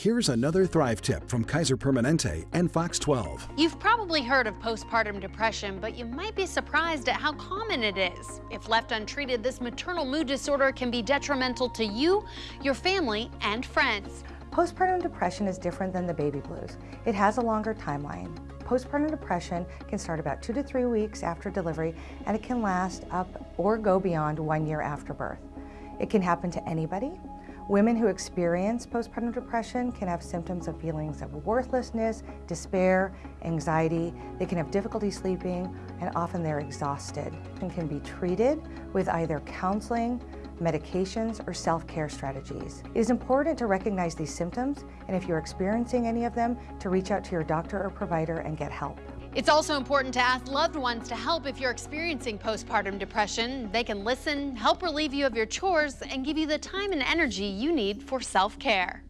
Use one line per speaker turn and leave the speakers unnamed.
Here's another Thrive tip from Kaiser Permanente and Fox 12.
You've probably heard of postpartum depression, but you might be surprised at how common it is. If left untreated, this maternal mood disorder can be detrimental to you, your family, and friends.
Postpartum depression is different than the baby blues. It has a longer timeline. Postpartum depression can start about two to three weeks after delivery, and it can last up or go beyond one year after birth. It can happen to anybody, Women who experience postpartum depression can have symptoms of feelings of worthlessness, despair, anxiety. They can have difficulty sleeping, and often they're exhausted and can be treated with either counseling, medications, or self-care strategies. It is important to recognize these symptoms, and if you're experiencing any of them, to reach out to your doctor or provider and get help.
It's also important to ask loved ones to help if you're experiencing postpartum depression. They can listen, help relieve you of your chores, and give you the time and energy you need for self-care.